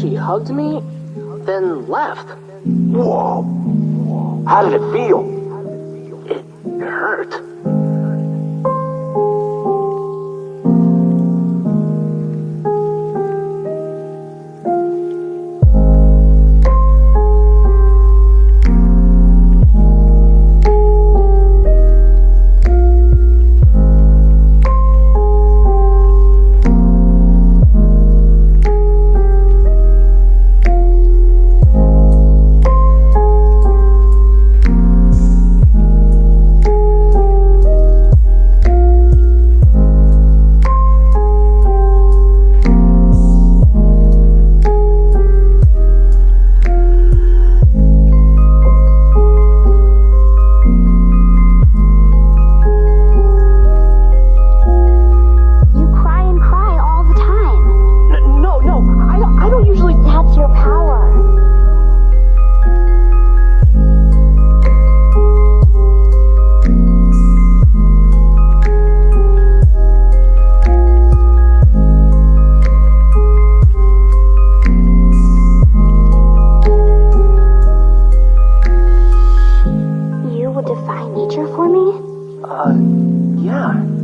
She hugged me, then left. Whoa. How did it feel? yeah.